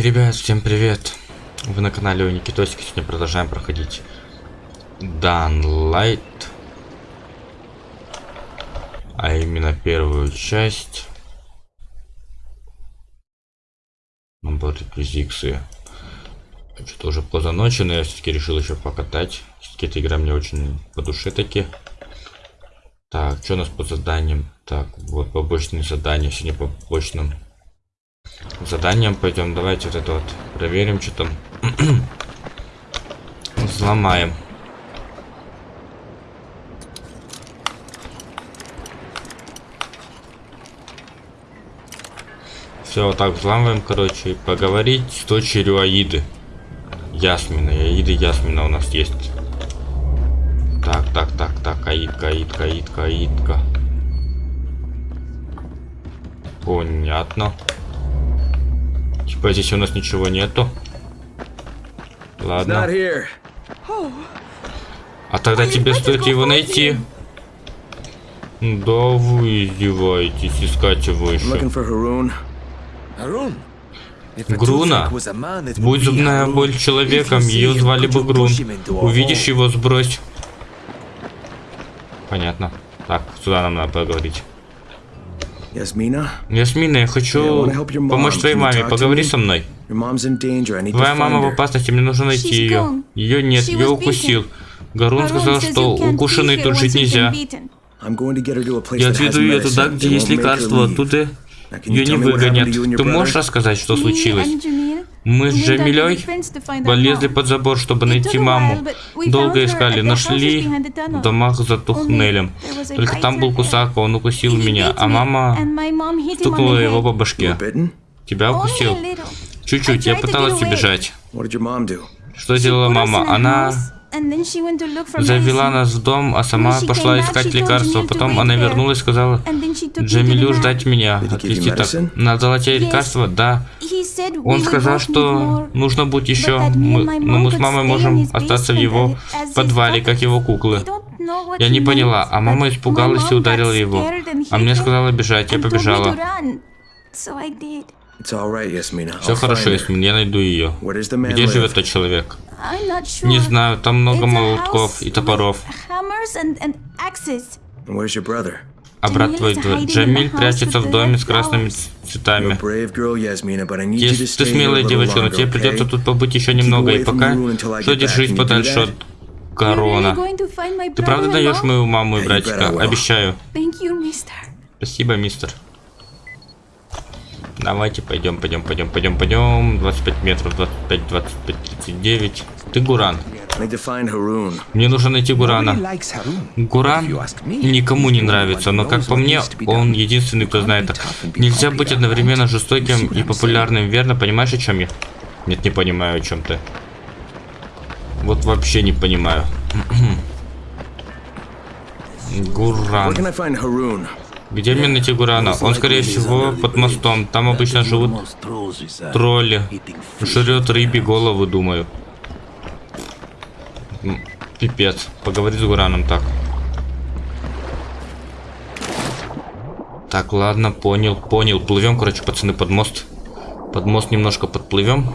ребят, всем привет! Вы на канале у Никитосика, сегодня продолжаем проходить Light, А именно первую часть. Набор реквизиции. Что-то уже поздно ночи, но я все-таки решил еще покатать. Все-таки эта игра мне очень по душе таки. Так, что у нас по заданиям? Так, вот побочные задания. Сегодня по побочным заданием пойдем. Давайте вот это вот проверим, что там. Взломаем. Все, вот так взламываем, короче, поговорить с дочерью Аиды. Ясмина, Аиды Ясмина у нас есть. Так, так, так, так, Аидка, Аидка, Аидка, Аидка. Понятно. Типа здесь у нас ничего нету. Ладно. А тогда тебе стоит его найти. Да вы издеваетесь, искать его еще. Груна. Будь зубная боль человеком, ее звали бы Грун. Увидишь его, сбрось. Понятно. Так, сюда нам надо поговорить. Ясмина, я хочу помочь твоей маме. Поговори со мной. Твоя мама в опасности, мне нужно найти ее. Ее нет, ее укусил. Гарун сказал, что укушенный тут жить нельзя. Я отведу ее туда, где есть лекарство, оттуда ее не выгонят. Ты можешь рассказать, что случилось? Мы с Джамилей полезли под забор, чтобы найти маму. Долго искали, нашли в домах за туннелем. Только там был кусак, он укусил меня, а мама стукнула его по башке. Тебя укусил? Чуть-чуть, я пыталась убежать. Что сделала мама? Она завела нас в дом, а сама пошла искать лекарства. Потом она вернулась и сказала, Джамилю ждать меня. Отвезти так. Надо тебе лекарства? Да. Он сказал, что нужно будет еще, мы, но мы с мамой можем остаться в его подвале, как его куклы. Я не поняла, а мама испугалась и ударила его. А мне сказала бежать, я побежала. Все хорошо, Ясмин, я найду ее. Где живет тот человек? Не знаю, там много молотков и топоров. А брат твой Джамиль прячется в доме с красными цветами. Если ты смелая девочка, но тебе придется тут побыть еще немного, и пока что держись подальше от корона. Ты правда даешь мою маму и братика? Обещаю. Спасибо, мистер. Давайте пойдем, пойдем, пойдем, пойдем, пойдем. 25 метров, 25, 25, 39. Ты Гуран. Мне нужно найти Гурана. Гуран никому не нравится, но как по мне, он единственный, кто знает. Нельзя быть одновременно жестоким и популярным, верно? Понимаешь, о чем я? Нет, не понимаю, о чем ты. Вот вообще не понимаю. Гуран. Где мне найти Гурана? Он, скорее всего, под мостом. Там обычно живут тролли. Жрет рыбе голову, думаю. Пипец. Поговори с Гураном так. Так, ладно, понял, понял. Плывем, короче, пацаны, под мост. Под мост немножко подплывем.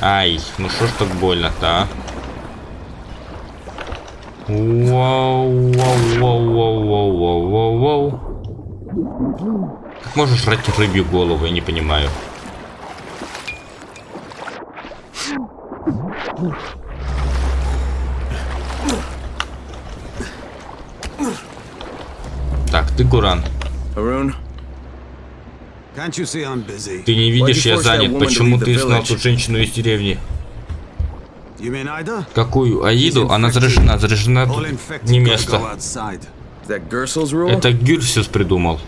Ай, ну что ж так больно-то, а? Вау, вау, вау, вау, вау, вау, вау, вау. Как можешь жрать рыбью голову, я не понимаю. Так, ты Гуран. Ты не видишь, я занят. Почему ты знал ту женщину из деревни? Какую Аиду? Она заражена, заражена не место. Это Гюрсис придумал.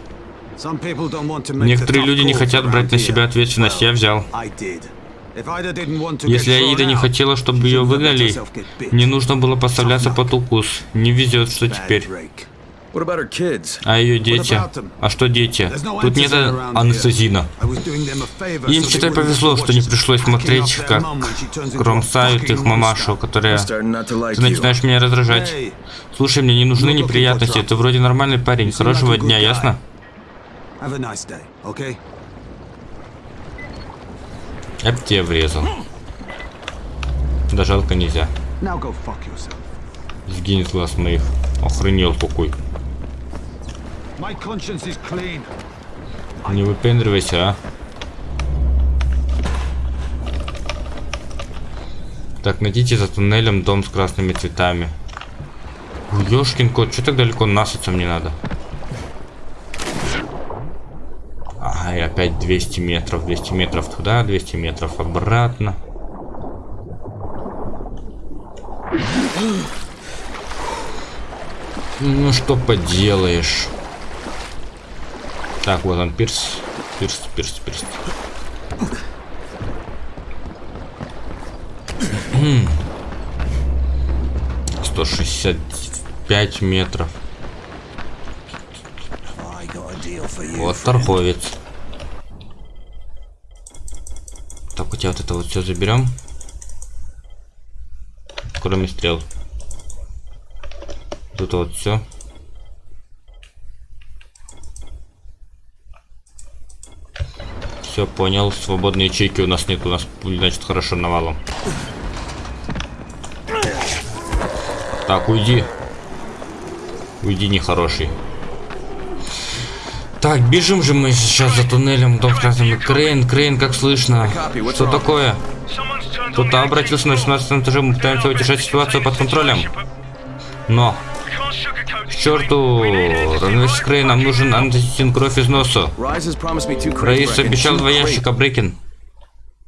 Некоторые люди не хотят брать на себя ответственность, я взял. Если Аида не хотела, чтобы ее выгнали, не нужно было поставляться под укус. Не везет, что теперь. А ее дети? А что дети? Тут нет анестезина. Им, считай, повезло, что не пришлось смотреть, как кромсают их мамашу, которая... Ты начинаешь меня раздражать. Слушай, мне не нужны неприятности. Ты вроде нормальный парень. Хорошего дня, ясно? Я б тебе врезал. Да жалко нельзя. Сгинь с глаз моих. Охренел какой. Не выпендривайся, а. Так, найдите за туннелем дом с красными цветами. Ёшкин кот, что так далеко насыться мне надо? Ай, опять 200 метров. 200 метров туда, 200 метров обратно. Ну что поделаешь. Так, вот он, пирс. Пирс, пирс, пирс. 165 метров. Вот торговец. Так, у тебя вот это вот все заберем. Кроме стрел. Тут вот все. Все, понял. Свободные ячейки у нас нет. У нас, значит, хорошо навалом. Так, уйди. Уйди, нехороший. Так, бежим же мы сейчас за туннелем. Дом красным. Крейн, Крейн, как слышно? Что такое? Кто-то обратился на 18 этаже. Мы пытаемся удержать ситуацию под контролем. Но черту, равновесие Крей, нам нужен антисин кровь из носа. Раис обещал два ящика, Брейкин.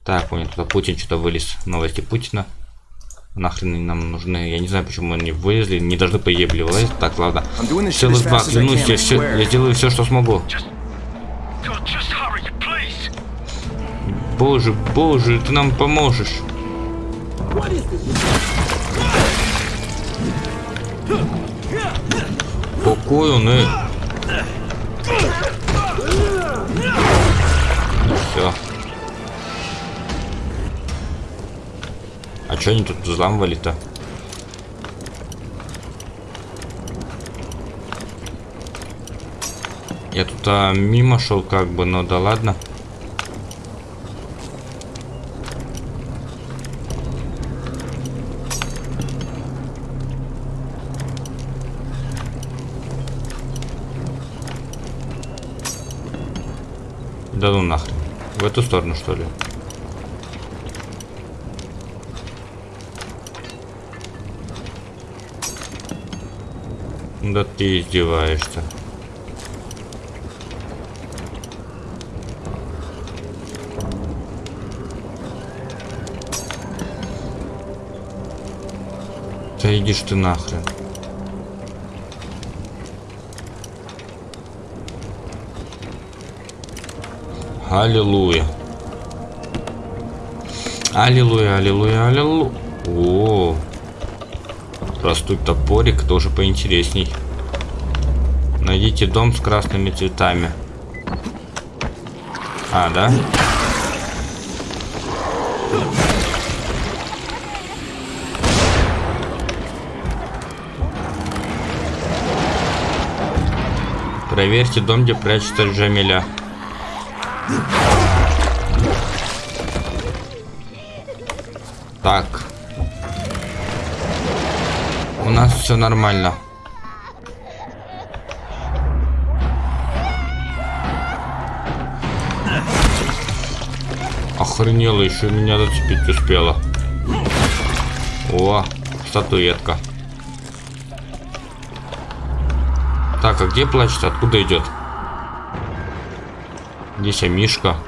Так, понял, туда Путин что-то вылез. Новости Путина. Нахрен они нам нужны? Я не знаю, почему они вылезли. Не должны по вылазить. Так, ладно. Целых два, клянусь, я, все, я сделаю все, что смогу. Боже, боже, ты нам поможешь. Какой он, э? Все. А что они тут взламывали-то? Я тут а, мимо шел как бы, но да ладно. Да ну нахрен. В эту сторону, что ли? Да ты издеваешься. Да идишь ты нахрен. Аллилуйя. Аллилуйя, аллилуйя, аллилуйя. О, простой топорик тоже поинтересней. Найдите дом с красными цветами. А, да? Проверьте дом, где прячется Джамиля. Так. У нас все нормально. Охренела, еще меня зацепить успела. О, статуэтка. Так, а где плачет? Откуда идет? Здесь Мишка.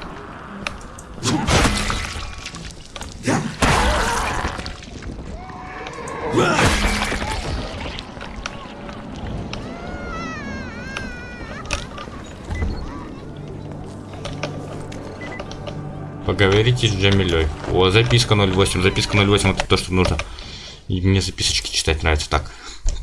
Поговорите с Джамилей. О, записка 08. Записка 08 это то, что нужно. И мне записочки читать нравится. Так.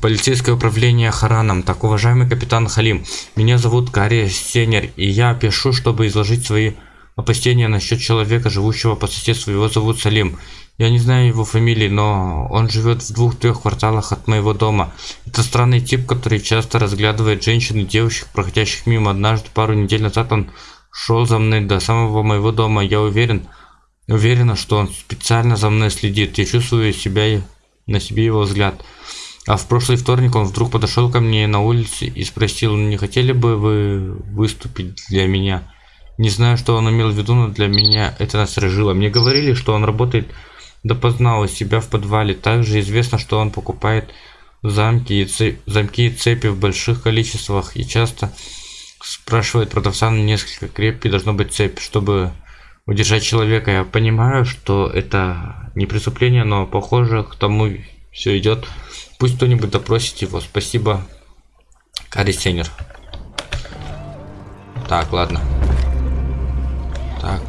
Полицейское управление Хараном. Так, уважаемый капитан Халим. Меня зовут Кари Сенер. И я пишу, чтобы изложить свои опасения насчет человека, живущего по соседству. Его зовут Салим. Я не знаю его фамилии, но он живет в двух-трех кварталах от моего дома. Это странный тип, который часто разглядывает женщин и девушек, проходящих мимо. Однажды, пару недель назад, он шел за мной до самого моего дома. Я уверен, Уверена, что он специально за мной следит. Я чувствую себя на себе его взгляд. А в прошлый вторник он вдруг подошел ко мне на улице и спросил, не хотели бы вы выступить для меня? Не знаю, что он имел в виду, но для меня это насторожило. Мне говорили, что он работает допоздна у себя в подвале. Также известно, что он покупает замки и, цепи, замки и цепи в больших количествах и часто спрашивает продавца на несколько крепкий должно быть цепь, чтобы удержать человека. Я понимаю, что это не преступление, но похоже к тому все идет. Пусть кто-нибудь допросит его. Спасибо, Карри Сенер. Так, ладно. Так.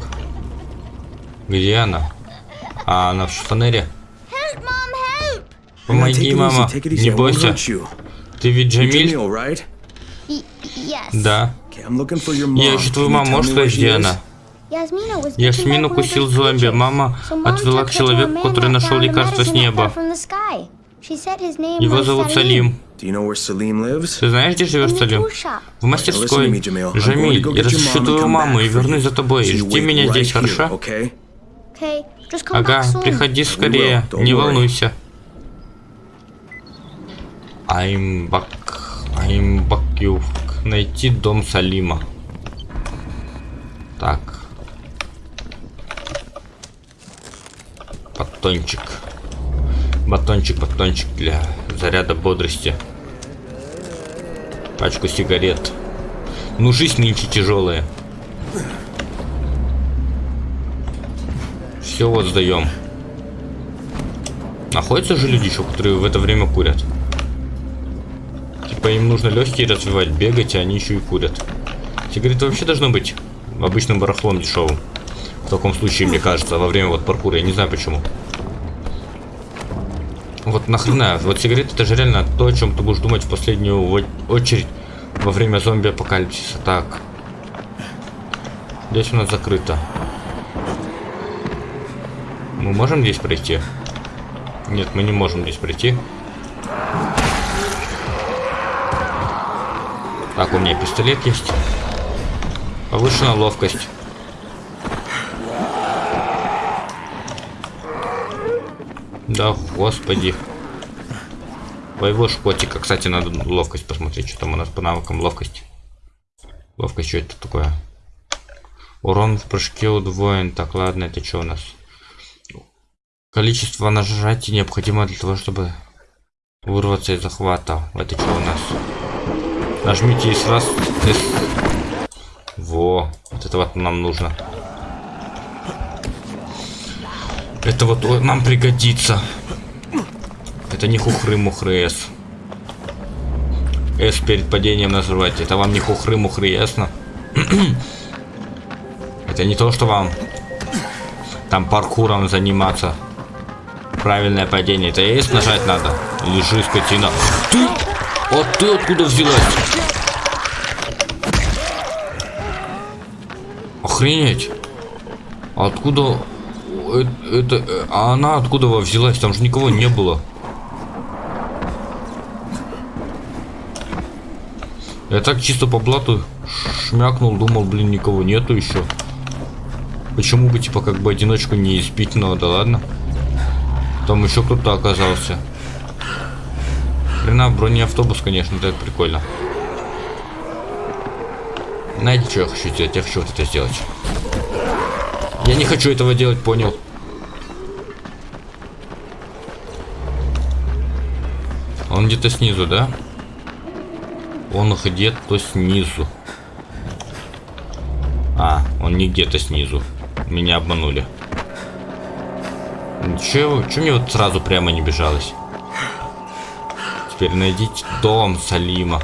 Где она? А, она в шифонере. Помоги, мама. Не бойся. Ты ведь Джамиль? Да. Я ищу твою маму. Можешь сказать, где она? Ясмин укусил зомби. Мама отвела к человеку, который нашел лекарство с неба. Его зовут Салим. Ты знаешь, где живет Салим? В мастерской. Джамиль, я разыщу твою маму и вернусь за тобой. Жди меня здесь, хорошо? Ага, приходи скорее, не волнуйся. I'm back. I'm back you. Найти дом Салима. Так. Батончик. Батончик, батончик для заряда бодрости. Пачку сигарет. Ну, жизнь нынче тяжелая. Все вот сдаем. Находятся же люди еще, которые в это время курят. Типа им нужно легкие развивать, бегать, а они еще и курят. Сигареты вообще должно быть обычным барахлом дешевым. В таком случае, мне кажется, во время вот паркура. Я не знаю почему. Вот нахрена, вот сигареты это же реально то, о чем ты будешь думать в последнюю очередь во время зомби-апокалипсиса. Так. Здесь у нас закрыто. Мы можем здесь пройти? Нет, мы не можем здесь пройти. Так, у меня пистолет есть. Повышена ловкость. Да, господи. Твоего шкотика. Кстати, надо ловкость посмотреть, что там у нас по навыкам. Ловкость. Ловкость, что это такое? Урон в прыжке удвоен. Так, ладно, это что у нас? Количество нажатий необходимо для того, чтобы вырваться из захвата. Это что у нас? Нажмите и сразу... Во, вот это вот нам нужно. Это вот нам пригодится. Это не хухры-мухры С. С перед падением называть. Это вам не хухры-мухры, ясно? это не то, что вам там паркуром заниматься. Правильное падение. Это есть нажать надо. Лежи, скотина. Ты! А ты откуда взялась? Охренеть. Откуда... Это, это... А она откуда взялась? Там же никого не было. Я так чисто по блату шмякнул, думал, блин, никого нету еще. Почему бы, типа, как бы одиночку не избить, но да ладно. Там еще кто-то оказался. Хрена бронеавтобус, конечно, это прикольно. Знаете, что я хочу сделать? Я хочу вот это сделать. Я не хочу этого делать, понял. Он где-то снизу, да? Он где-то снизу. А, он не где-то снизу. Меня обманули. Че, че мне вот сразу прямо не бежалось? Теперь найдите дом Салима.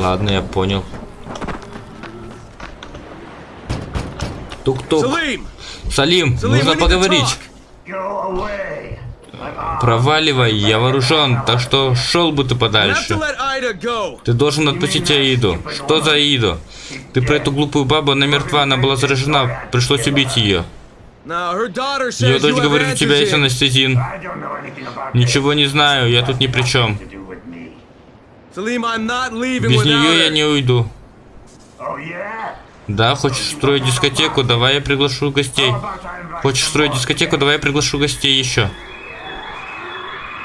Ладно, я понял. Тук-тук. Салим, нужно поговорить. Проваливай, я вооружен, так что шел бы ты подальше. Ты должен отпустить Аиду. Что за Аиду? Ты про эту глупую бабу, она мертва, она была заражена, пришлось убить ее. Ее дочь говорит, у тебя есть анестезин. Ничего не знаю, я тут ни при чем. Без нее я не уйду. Да, хочешь строить дискотеку? Давай я приглашу гостей. Хочешь строить дискотеку? Давай я приглашу гостей еще.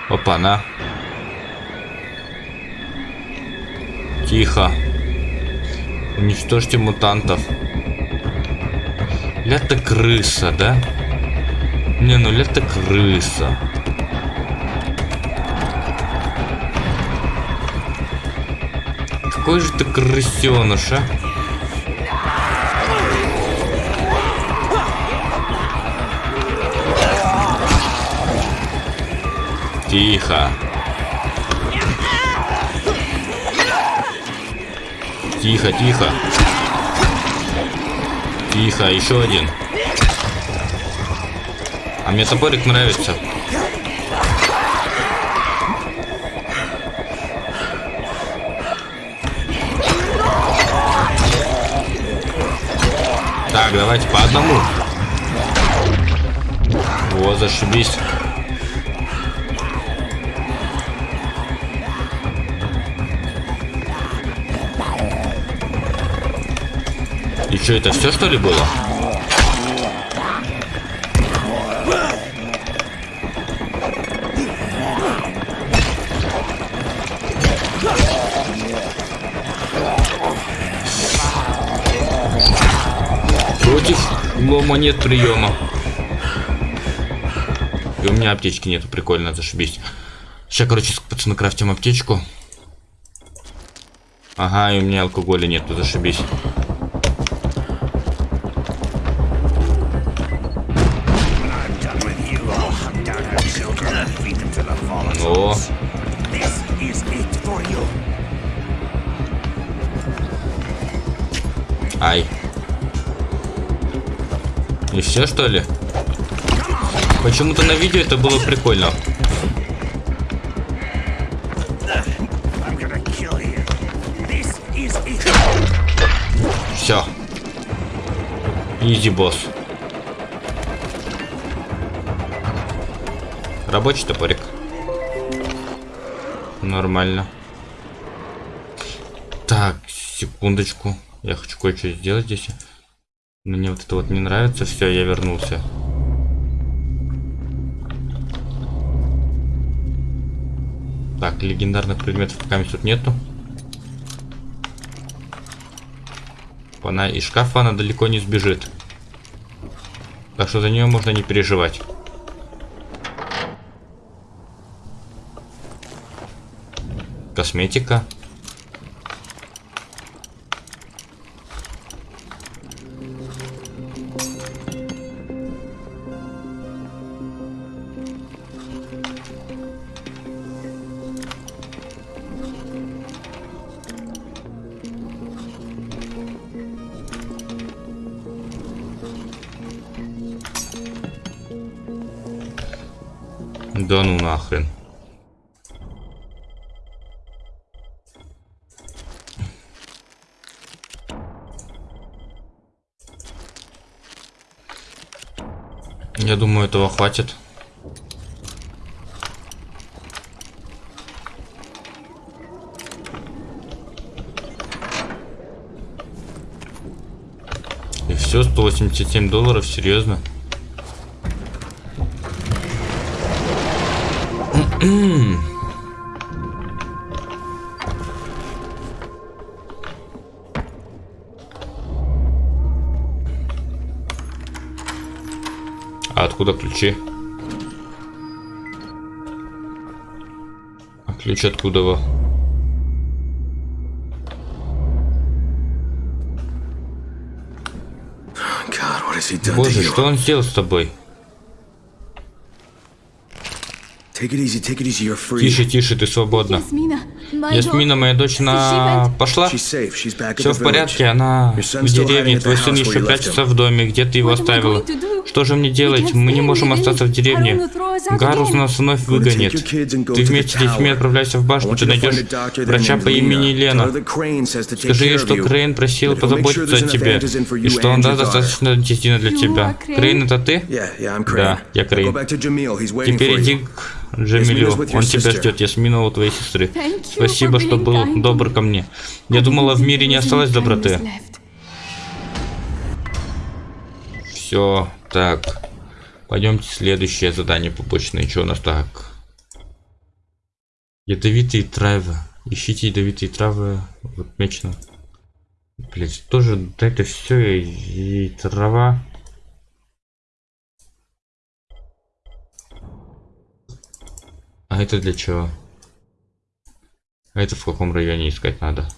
Опа, на. Тихо. Уничтожьте мутантов. Ля-то крыса, да? Не, ну ля-то крыса. Какой же ты крысеныш, а? Тихо. Тихо, тихо. Тихо, еще один. А мне топорик нравится. Так, давайте по одному. О, зашибись. И что, это все что ли было? Лома нет приема. И у меня аптечки нету, прикольно, зашибись. Сейчас, короче, пацаны, крафтим аптечку. Ага, и у меня алкоголя нету, зашибись. О. Ай. И все что ли? Почему-то на видео это было прикольно. Все. Изи босс. Рабочий топорик. Нормально. Так, секундочку. Я хочу кое-что сделать здесь. Мне вот это вот не нравится. Все, я вернулся. Так, легендарных предметов пока тут нету. Она из шкафа она далеко не сбежит. Так что за нее можно не переживать. Косметика. Нахрен. Я думаю, этого хватит. И все, 187 долларов, серьезно? А откуда ключи? А ключ откуда во? Боже, что он сделал с тобой? Тише, тише, ты свободна. Ясмина, моя дочь, она пошла? Все в порядке, она в деревне, твой сын еще прячется в доме, где ты его оставила. Что же мне делать? Мы не можем остаться в деревне. Гарус нас вновь выгонит. Ты вместе с детьми отправляйся в башню, ты найдешь врача по имени Лена. Скажи ей, что Крейн просил позаботиться о тебе, и что он даст достаточно антистина для тебя. Крейн, это ты? Да, я Крейн. Теперь иди к Джамилю, он тебя ждет, Я а у твоей сестры. Спасибо, что был добр ко мне. Я думала, в мире не осталось доброты. Все, так. Пойдемте следующее задание побочное. Что у нас так? Ядовитые травы. Ищите ядовитые травы. Вот мечно. Блять, тоже это все и трава. А это для чего? А это в каком районе искать надо?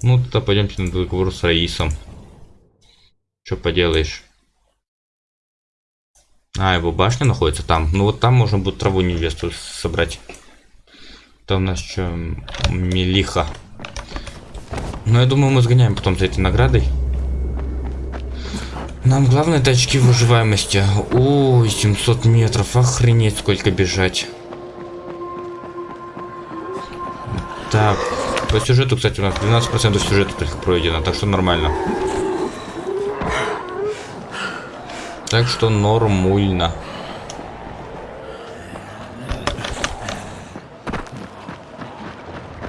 Ну, тогда пойдемте на договор с Раисом. Что поделаешь? А, его башня находится там. Ну вот там можно будет траву невесту собрать. Там у нас что, Мелиха. Ну, я думаю, мы сгоняем потом за этой наградой. Нам главное это очки выживаемости. Ой, 700 метров. Охренеть, сколько бежать. Так, по сюжету, кстати, у нас 12% сюжета пройдено, так что нормально. Так что нормально.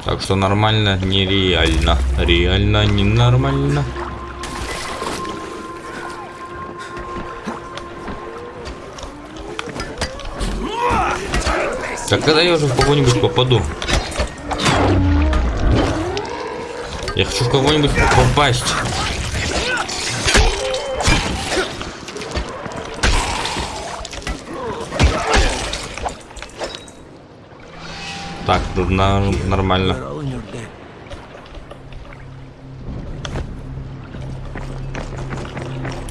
Так что нормально, нереально. Реально ненормально. Так когда я уже в кого-нибудь попаду? Я хочу в кого-нибудь попасть. Так, на, нормально.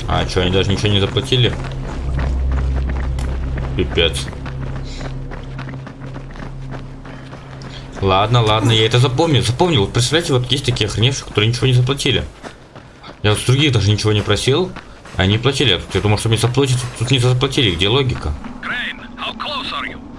А, что, они даже ничего не заплатили? Пипец. Ладно, ладно, я это запомнил. Запомнил. Вот представляете, вот есть такие охреневшие, которые ничего не заплатили. Я вот с других даже ничего не просил, они платили. Я думал, что мне заплатят, тут не заплатили. Где логика?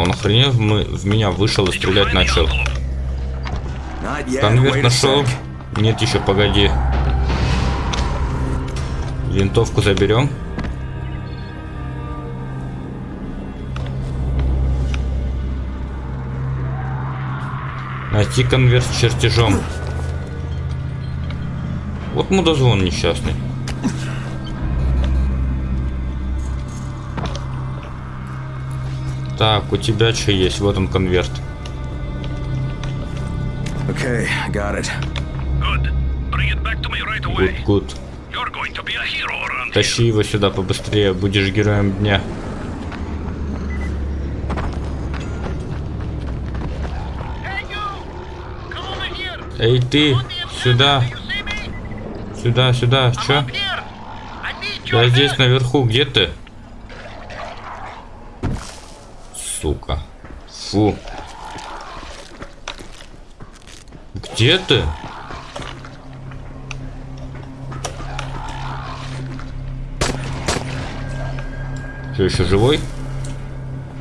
Он охренев мы, в меня вышел и стрелять начал. Конверт нашел. Нет еще, погоди. Винтовку заберем. Найти конверт с чертежом. Вот мудозвон несчастный. Так, у тебя что есть? Вот он конверт. Okay, got it. Good. Bring it back to me right away. Good, good. You're going to be a hero around Тащи его сюда побыстрее, будешь героем дня. Эй, ты, сюда. Сюда, сюда, чё? Я здесь наверху, где ты? Сука. Фу. Где ты? Что, еще живой?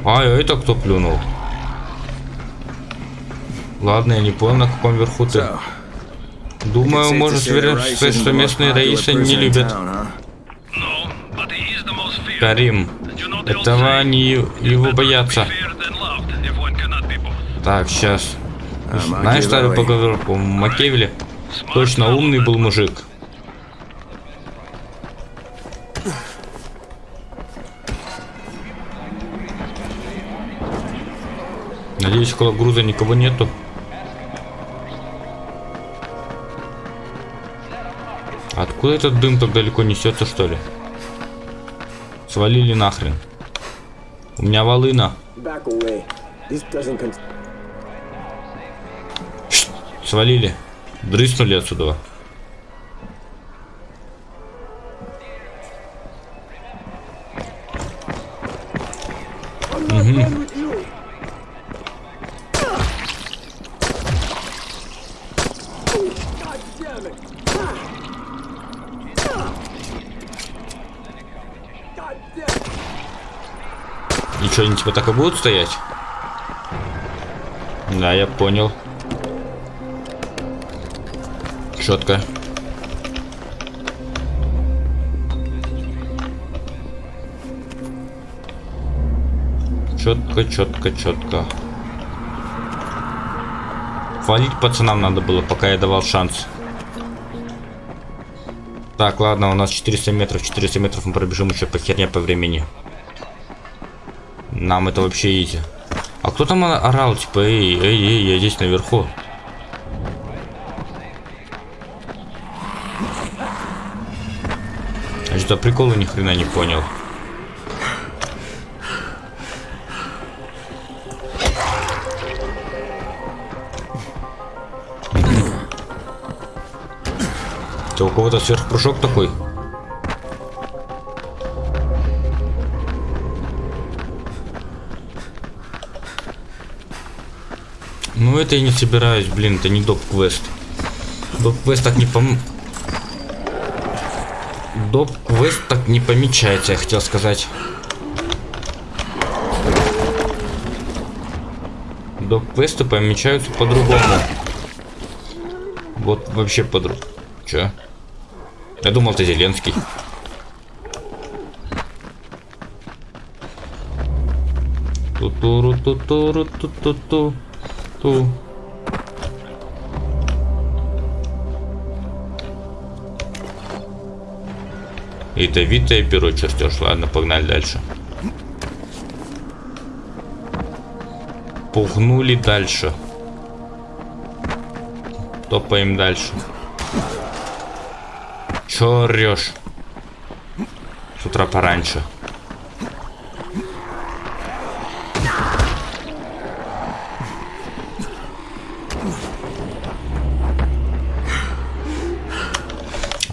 А, это кто плюнул? Ладно, я не понял, на каком верху ты. Думаю, может сказать, что местные раисы не любят. Карим, этого они его боятся. Так, сейчас. Знаешь старую поговорку? Макевели точно умный был мужик. Надеюсь, около груза никого нету. Откуда этот дым так далеко несется, что ли? Свалили нахрен. У меня волына. Свалили. Дрыснули отсюда. Стоять? Да, я понял. Четко. Четко, четко, четко. Валить пацанам надо было, пока я давал шанс. Так, ладно, у нас 400 метров. 400 метров мы пробежим еще по херне по времени. Нам это вообще изи. А кто там орал? Типа, эй, эй, эй, я здесь наверху. А что приколы ни хрена не понял. Это у кого-то сверхпрыжок такой. Это я не собираюсь, блин, это не доп-квест. Доп-квест так не пом... Доп-квест так не помечается, я хотел сказать. Доп-квесты помечаются по-другому. Вот вообще по-другому. Чё? Я думал, ты Зеленский. Ту-туру-ту-туру-ту-ту-ту. Ту. Ядовитое перо чертеж. Ладно, погнали дальше. Пугнули дальше. Топаем дальше. Чё орёшь? С утра пораньше.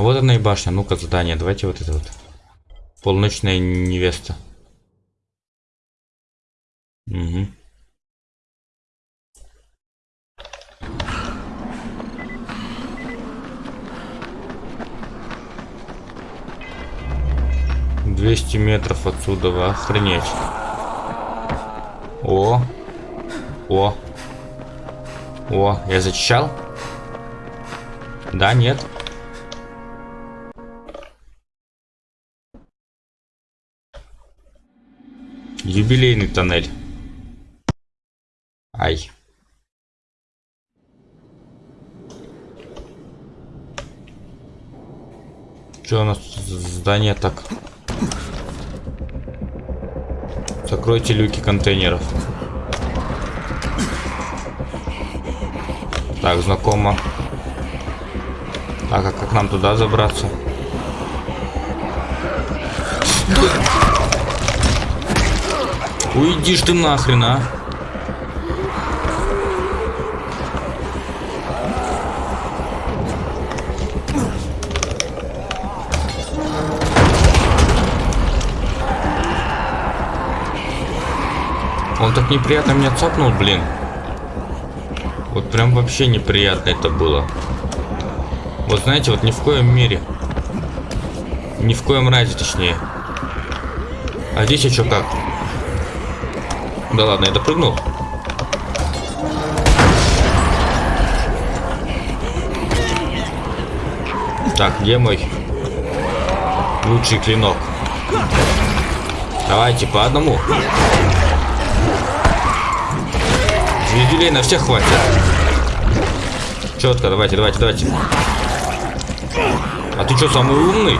Вот она и башня. Ну-ка, задание. Давайте вот это вот. Полночная невеста. Угу. 200 метров отсюда, охренеть. О. О. О, я зачищал? Да, нет. Юбилейный тоннель. Ай. Что у нас здание так? Закройте люки контейнеров. Так, знакомо. Так, а как нам туда забраться? Уйдишь ты нахрен, а? Он так неприятно меня цапнул, блин. Вот прям вообще неприятно это было. Вот знаете, вот ни в коем мере. Ни в коем разе, точнее. А здесь что как? Да ладно, я допрыгнул. Так, где мой лучший клинок? Давайте по одному. Звездюлей на всех хватит. Четко, давайте, давайте, давайте. А ты что, самый умный?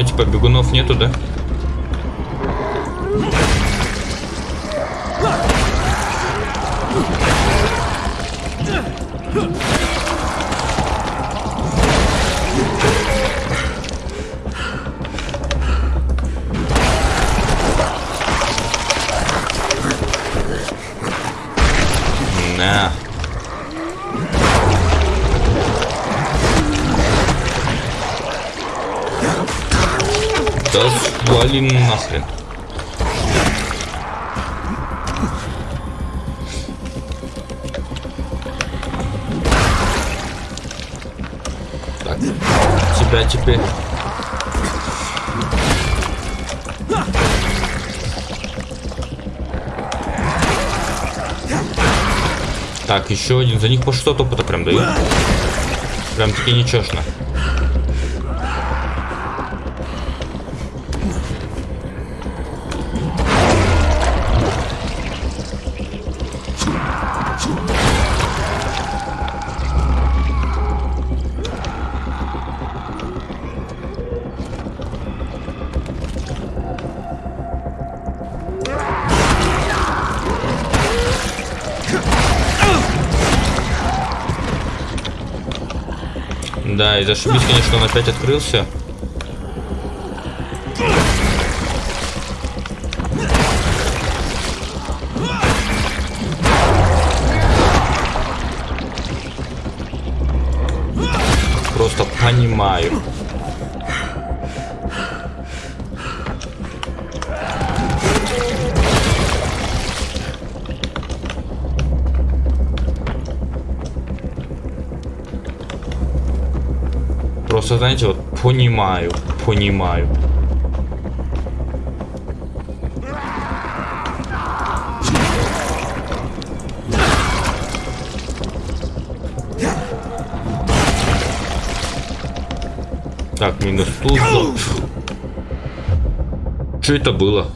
Все, типа бегунов нету, да? Так, еще один. За них по 600 опыта прям дают. Прям таки нечешно. И зашибись, конечно, он опять открылся. Знаете, вот понимаю, понимаю. Так, минус тут. Что это было?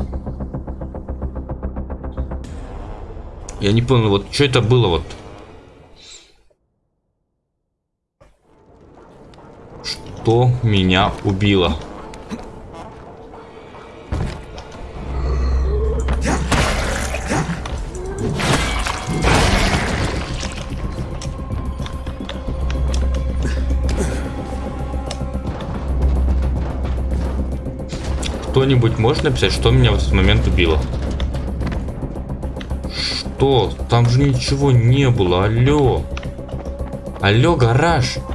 Я не понял, вот что это было вот. Что меня убило. Кто-нибудь может написать, что меня в этот момент убило? Что? Там же ничего не было. Алло. Алло, гараж. алкоголь.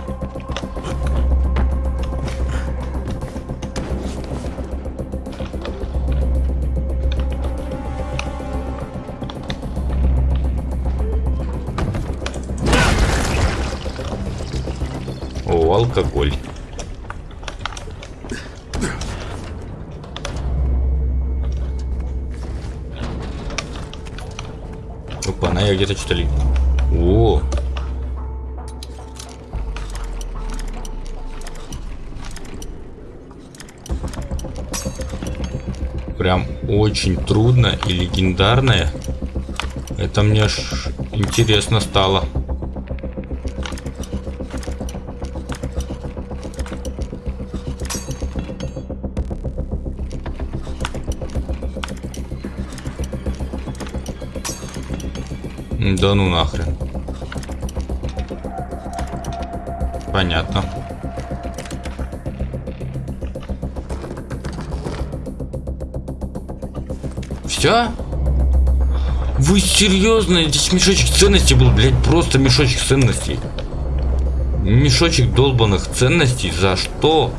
Где-то что-то ли. О! Прям очень трудно и легендарное. Это мне аж интересно стало. Да ну нахрен. Понятно. Все? Вы серьезно? Здесь мешочек ценностей был, блядь, просто мешочек ценностей. Мешочек долбанных ценностей? За что?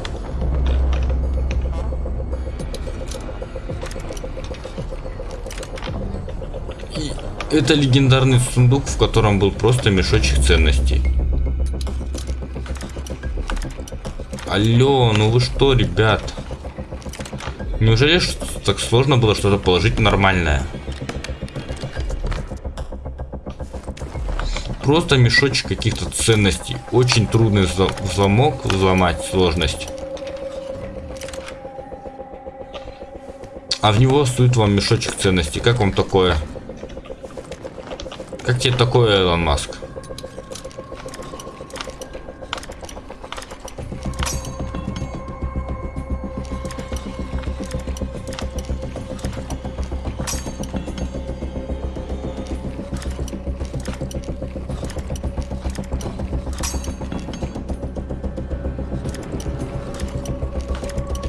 Это легендарный сундук, в котором был просто мешочек ценностей. Алло, ну вы что, ребят? Неужели так сложно было что-то положить нормальное? Просто мешочек каких-то ценностей. Очень трудный замок взломать, сложность. А в него стоит вам мешочек ценностей. Как вам такое? Как тебе такое, Илон Маск?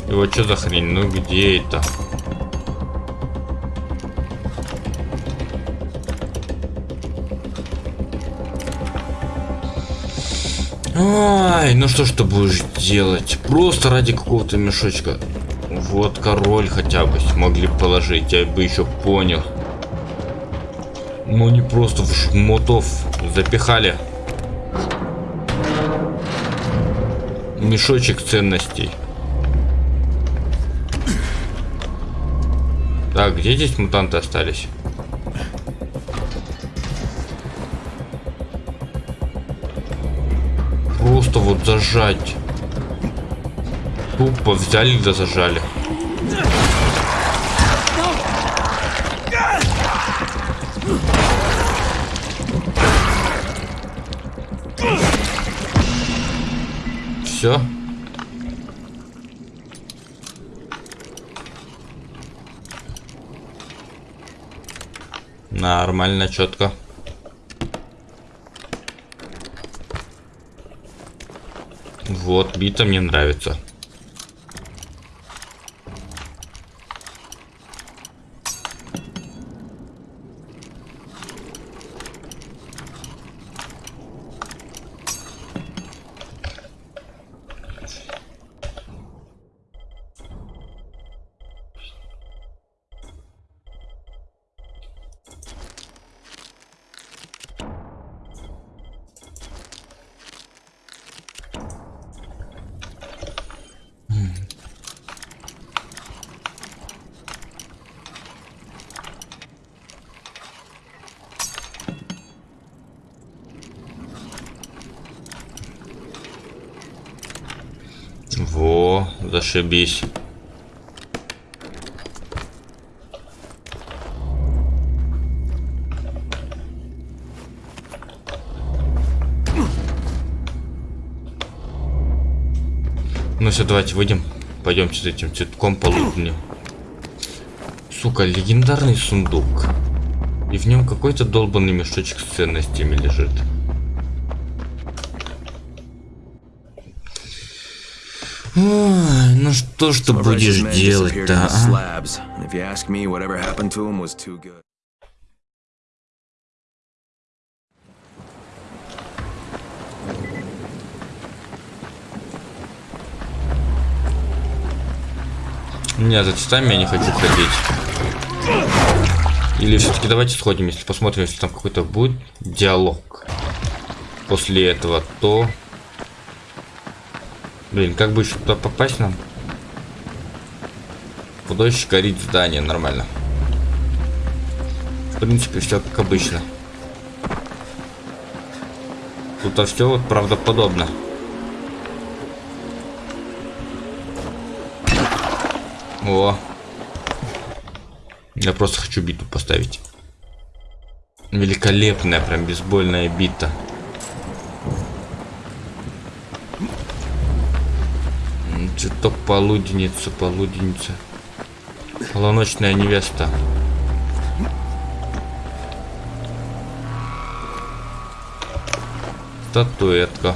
Его что за хрень? Ну где это? Ай, ну что ж ты будешь делать? Просто ради какого-то мешочка. Вот король хотя бы смогли положить, я бы еще понял. Ну не просто в жмотов запихали. Мешочек ценностей. Так, где здесь мутанты остались? Просто вот зажать. Тупо взяли да зажали. Все. Нормально, четко. Вот, бита мне нравится. Во, зашибись. Ну все, давайте выйдем. Пойдемте с этим цветком полудню. Сука, легендарный сундук. И в нем какой-то долбанный мешочек с ценностями лежит. Ой, ну что ж ты будешь делать-то, а? Нет, за цветами я не хочу ходить. Или все-таки давайте сходим, если посмотрим, если там какой-то будет диалог. После этого, то Блин, как бы еще туда попасть нам? Художник горит здание, нормально. В принципе, все как обычно. Тут а все вот правдоподобно. О. Я просто хочу биту поставить. Великолепная, прям бейсбольная бита. Цветок полуденница, полуденница. Полуночная невеста. Статуэтка.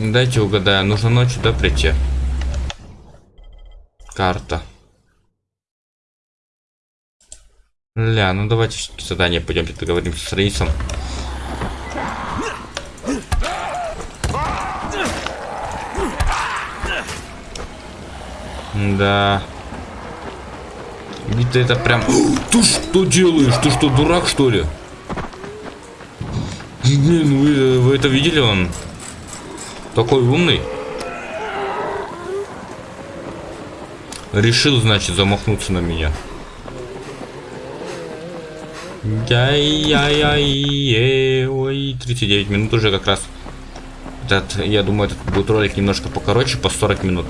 Дайте угадаю, нужно ночью, да, прийти? Карта. Ля, ну давайте задание пойдемте договоримся с Рейсом. Да. Ты это прям... Ты что делаешь? Ты что, дурак, что ли? Блин, вы, вы это видели? Он такой умный. Решил, значит, замахнуться на меня. Яй-яй-яй, ой, 39 минут уже как раз. Этот, я думаю, этот будет ролик немножко покороче, по 40 минут.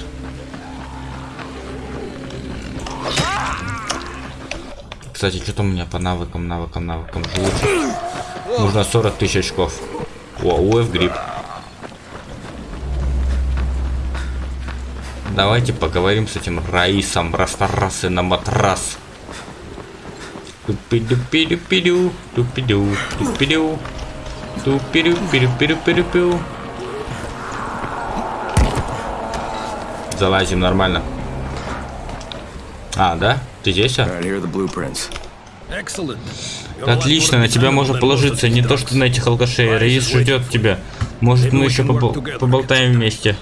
Кстати, что там у меня по навыкам, навыкам, навыкам лучше? Нужно 40 тысяч очков. О, УФ гриб. Давайте поговорим с этим Раисом. Растарасы на матрас. Тупиду-пиду-пиду, тупиду, тупиду, тупиду-пиду-пиду-пиду-пиду. Залазим нормально. А, да? Ты здесь, а? Отлично, на тебя можно положиться. Не то, что на этих алкашей. Раис ждет тебя. Может, мы еще побол поболтаем вместе.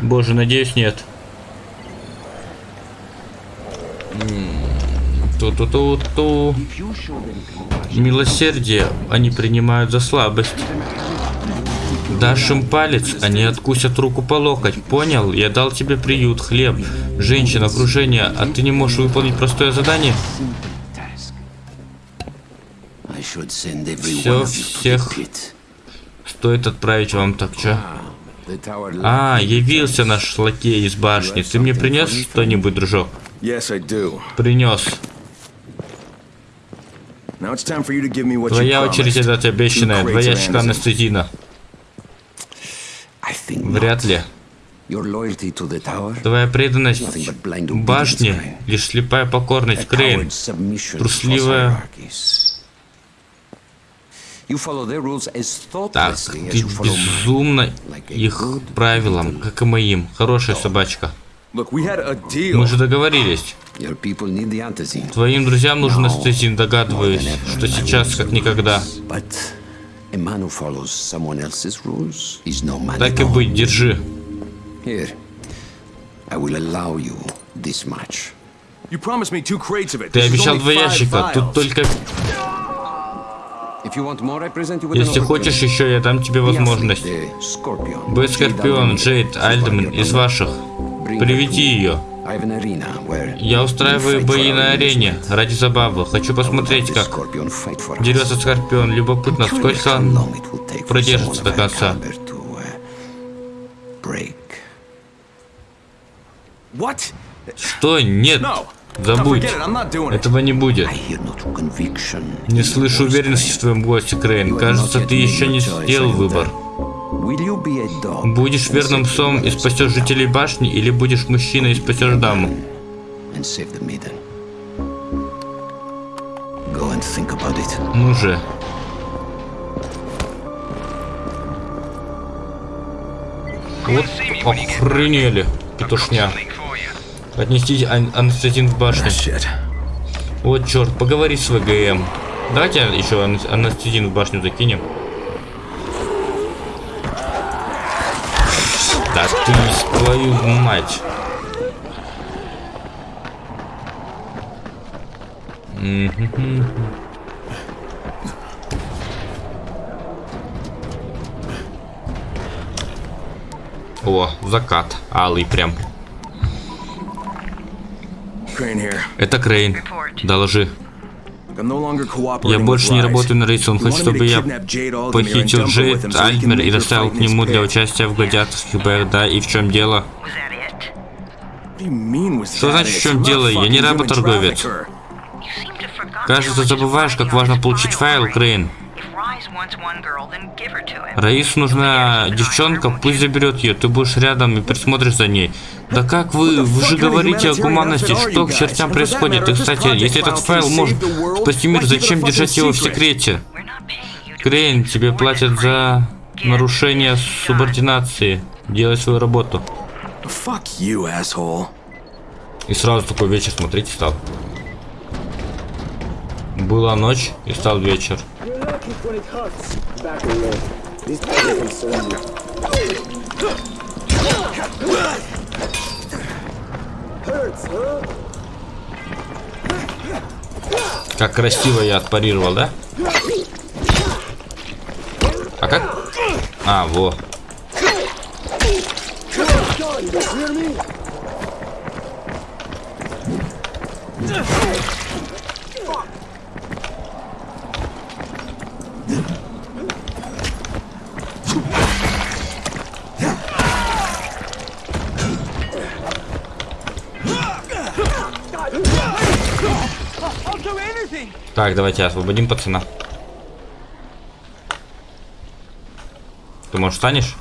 Боже, надеюсь, нет. Ту-ту-ту-ту. Милосердие они принимают за слабость. Дашь им палец, они откусят руку по локоть. Понял? Я дал тебе приют, хлеб, женщина, окружение, а ты не можешь выполнить простое задание? Все, всех стоит отправить вам так, что? А, явился наш лакей из башни. Ты мне принес что-нибудь, дружок? Принес. Твоя очередь отдать обещанное. Два ящика анестезина. Вряд ли. Твоя преданность башне лишь слепая покорность, Крейн. Трусливая так, ты безумно их правилам, как и моим. Хорошая собачка. Мы же договорились. Твоим друзьям нужен астезин, догадываюсь, что сейчас как никогда. Так и быть, держи. Ты обещал два ящика, тут только если хочешь еще, я дам тебе возможность. Б. Скорпион, Джейд, Альдеман из ваших. Приведи ее. Я устраиваю бои на арене ради забавы. Хочу посмотреть, как дерется Скорпион. Любопытно, сколько он продержится до конца. Что? Нет. Забудь. Этого не будет. Не слышу уверенности в твоем голосе, Крейн. Кажется, ты еще не сделал выбор. Будешь верным псом и спасешь жителей башни, или будешь мужчиной и спасешь даму? Ну же. Вот охренели, петушня. Отнести ан анестезин в башню. Вот черт, поговори с ВГМ. Давайте еще ан анестезин в башню закинем. Да ты твою мать. О, закат. Алый прям. Это Крейн. Доложи. Я больше не работаю на рейсе. Он хочет, чтобы я похитил Джейд Альтмер и доставил к нему для участия в гладиаторских боях. Да, и в чем дело? Что значит в чем дело? Я не работорговец. Кажется, забываешь, как важно получить файл, Крейн. Раису нужна девчонка, пусть заберет ее, ты будешь рядом и присмотришь за ней. Да как вы, вы же говорите о гуманности, что к чертям происходит? И, кстати, если этот файл может спасти мир, зачем держать его в секрете? Крейн, тебе платят за нарушение субординации. Делай свою работу. И сразу такой вечер смотрите стал. Была ночь и стал вечер. Как красиво я отпарировал, да? А как? А, во. Так, давайте освободим пацана. Ты, может, встанешь?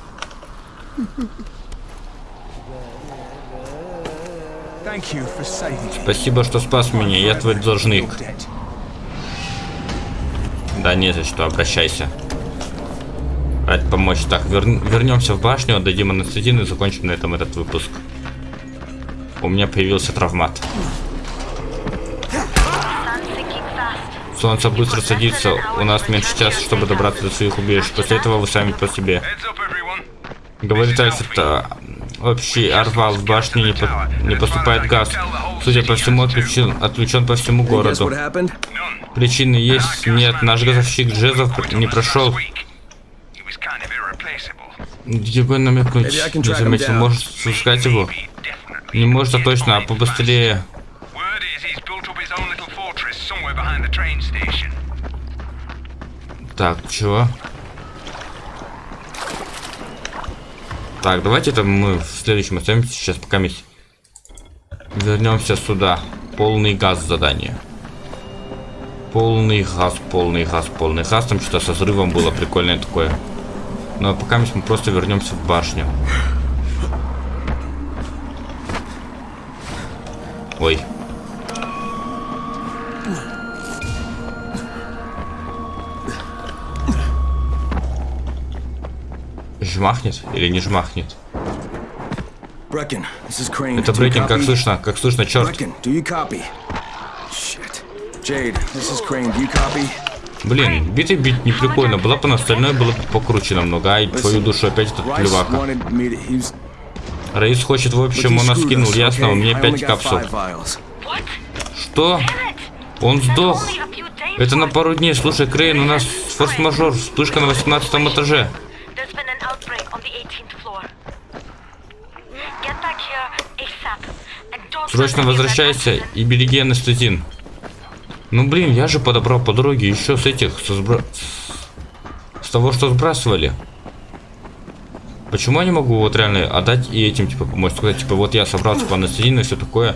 Спасибо, что спас меня. Я твой должник. Да не за что, обращайся. Рад помочь. Так, вер... вернемся в башню, отдадим анестезин и закончим на этом этот выпуск. У меня появился травмат. Солнце быстро садится, у нас меньше часа, чтобы добраться до своих убежищ. После этого вы сами по себе. Говорит Альфред, общий орвал в башне не, по не поступает газ. Судя по всему, отключен, отключен по всему городу. Причины есть? Нет, наш газовщик Джезов не прошел. Бы намекнуть? Не заметил, может спускать его? Не может, а точно, а побыстрее. Так, чего? Так, давайте это мы в следующем оставим сейчас пока мы вернемся сюда. Полный газ задание. Полный газ, полный газ, полный газ. Там что-то со взрывом было прикольное такое. Но пока мы просто вернемся в башню. Ой. Жмахнет или не жмахнет? Это Брекин, как слышно, как слышно, черт. Блин, битый бить не прикольно, была бы на остальное было бы покруче намного, ай, твою душу опять этот плевака. Раис хочет, в общем, он нас скинул, ясно, у меня 5 капсул. Что? Он сдох. Это на пару дней. Слушай, Крейн, у нас форс-мажор, вспышка на 18 этаже. Срочно возвращайся и береги анестезин. Ну блин, я же подобрал по дороге еще с этих, со сбро... с того, что сбрасывали. Почему я не могу вот реально отдать и этим, типа, помочь? Сказать, типа, вот я собрал, типа, анестезин и все такое.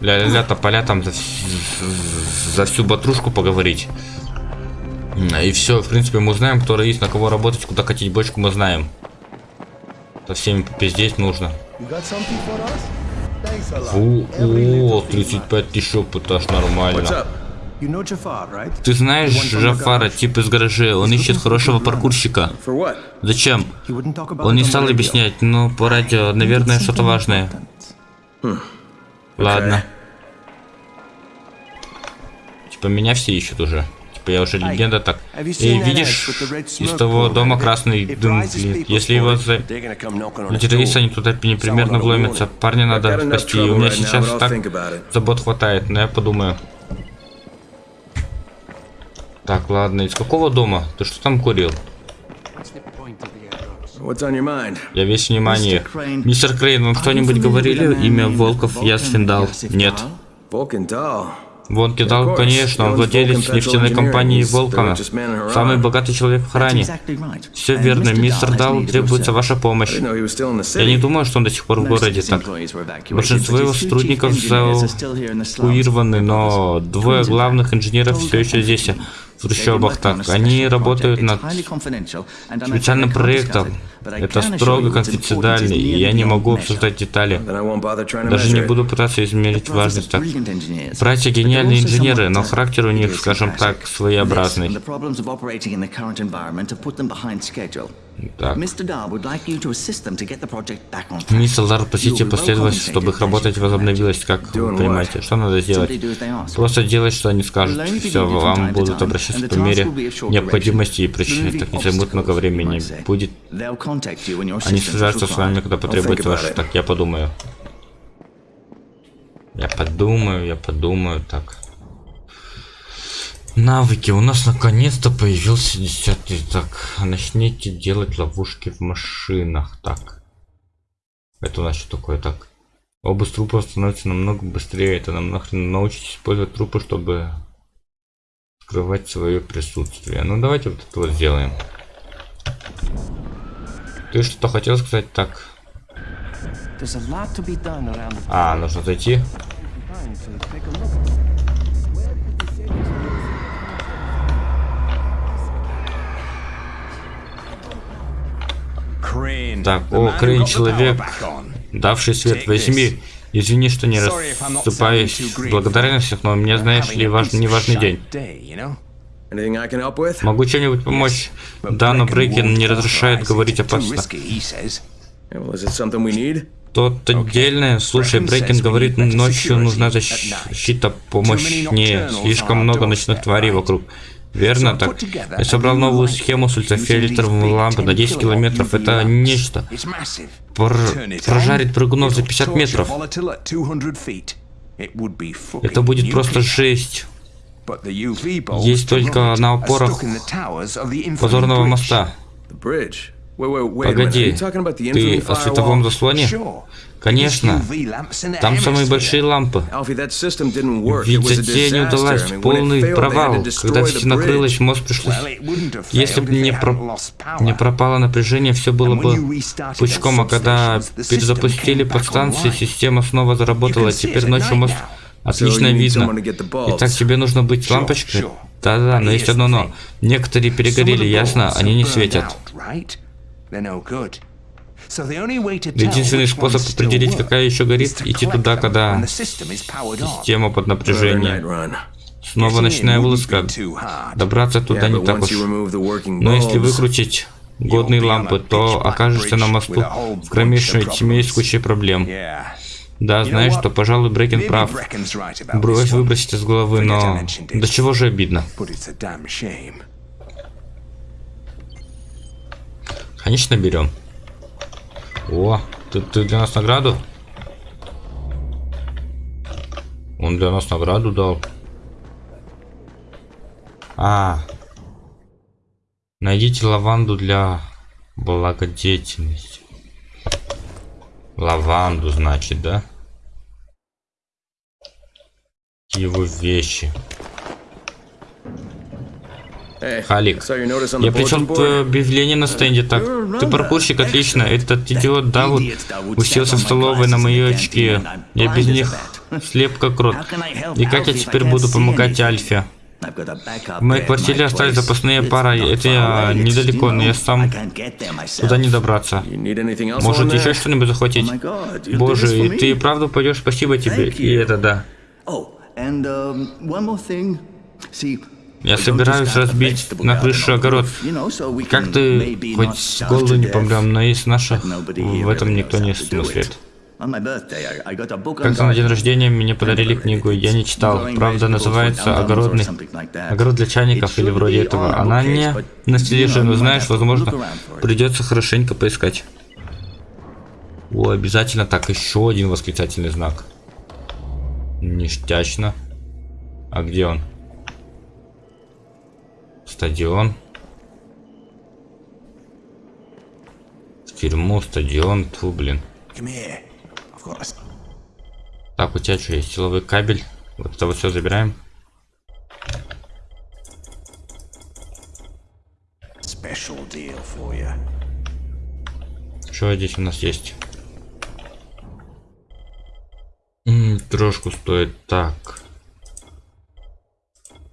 Ля-ля-ля, тополя там за, за всю батрушку поговорить. И все, в принципе, мы знаем, кто есть, на кого работать, куда катить бочку, мы знаем. Со всеми попиздеть нужно. О, 35 тысяч опыта, аж нормально. Ты знаешь Джафара, тип из гаражей, он ищет хорошего паркурщика. Зачем? Он не стал объяснять, но по радио, наверное, что-то важное. Ладно. Типа меня все ищут уже. Типа я уже легенда так. И видишь, из того дома красный дым Если его за... Террористы они туда непримерно вломятся. Парня надо спасти. И у меня сейчас так забот хватает, но я подумаю. Так, ладно, из какого дома? Ты что там курил? Я весь внимание. Мистер Крейн, вам что-нибудь говорили? Имя Волков Ясфиндал? Нет. Вон Кидал, конечно, он владелец нефтяной компании Волкана. Самый богатый человек в хране. Все верно, мистер Дал, требуется ваша помощь. Я не думаю, что он до сих пор в городе так. Большинство его сотрудников эвакуированы, но двое главных инженеров все еще здесь в трущобах так. Они работают над специальным проектом. Это строго конфиденциально, и я не могу обсуждать детали. Даже не буду пытаться измерить важность так. Братья гениальные инженеры, но характер у них, скажем так, своеобразный. Так. Мистер Дар, просите последовать, чтобы их работа возобновилась, как вы понимаете. Что надо сделать? Просто делать, что они скажут. Все, вам будут обращаться по мере необходимости и причины. Так не займут много времени. Будет... Они свяжутся с вами, когда потребуется ваш... Так, я подумаю. Я подумаю, я подумаю, так. Навыки. У нас наконец-то появился десятый. Так, начните делать ловушки в машинах. Так. Это у нас что такое? Так. Обыск трупов становится намного быстрее. Это нам нахрен научитесь использовать трупы, чтобы скрывать свое присутствие. Ну давайте вот это вот сделаем. Ты что-то хотел сказать так? А, нужно зайти. Так, о, Крейн, человек, давший свет, возьми. Извини, что не расступаюсь в благодарностях, но мне, знаешь ли, важный, неважный день. Могу чем-нибудь помочь? Да, но Брейкин не разрешает говорить опасно. Что-то отдельное? Слушай, Брейкин говорит, ночью нужна защита помощнее. Слишком много ночных тварей вокруг. Верно так. Я собрал новую схему с ультрафиолетовой лампы на 10 километров. Это нечто. Пр прожарить прыгунов за 50 метров. Это будет просто жесть. Есть только на опорах позорного моста. Погоди, ты о световом заслоне? Конечно, там самые большие лампы. Ведь затея не удалась, полный провал. Когда все накрылось, мост пришлось... Если бы не, про... не пропало напряжение, все было бы пучком, а когда перезапустили подстанции, система снова заработала. Теперь ночью мост отлично видно. Итак, тебе нужно быть лампочкой? Да-да, но есть одно но. Некоторые перегорели, ясно? Они не светят. Единственный способ определить, какая еще горит, идти туда, когда система под напряжением. Снова ночная вылазка. Добраться туда не так уж. Но если выкрутить годные лампы, то окажешься на мосту в кромешной тьме с кучей проблем. Да, знаешь что, пожалуй, Брекин прав. Брось выбросить из головы, но... До чего же обидно. Конечно, берем. О, ты, ты для нас награду? Он для нас награду дал. А. Найдите лаванду для благодетельности. Лаванду, значит, да? Его вещи. Халик, я причем твое объявление на стенде так. Ты паркурщик, отлично. Этот идиот Давуд уселся в столовой на мои очки. Я без них слеп как рот. И как я теперь буду помогать Альфе? В моей квартире остались запасные пары. Это я недалеко, но я сам туда не добраться. Может еще что-нибудь захватить? Боже, и ты правда пойдешь? Спасибо тебе. И это да. Я собираюсь разбить на крышу огород. Как ты хоть с голоду не помрем, но из наших в этом никто не смыслит. Как-то на день рождения мне подарили книгу, я не читал. Правда, называется «Огородный». Огород для чайников или вроде этого. Она не на стеллаже, но знаешь, возможно, придется хорошенько поискать. О, обязательно так, еще один восклицательный знак. Ништячно. А где он? Стадион. В тюрьму, стадион. Тьфу, блин. Так, у тебя что есть? Силовой кабель. Вот это вот все забираем. Что здесь у нас есть? М -м, трошку стоит. Так.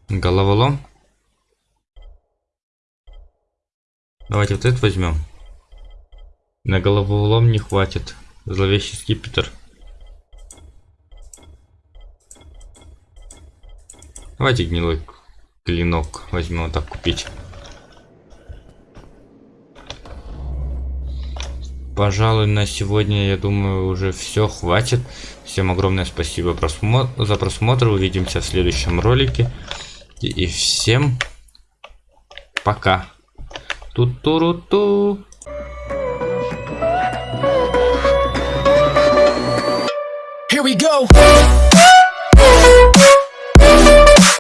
Головолом. Давайте вот это возьмем. На головолом не хватит. Зловещий скипетр. Давайте гнилой клинок возьмем вот так купить. Пожалуй, на сегодня, я думаю, уже все хватит. Всем огромное спасибо просмо за просмотр. Увидимся в следующем ролике. И, и всем пока. Here we go.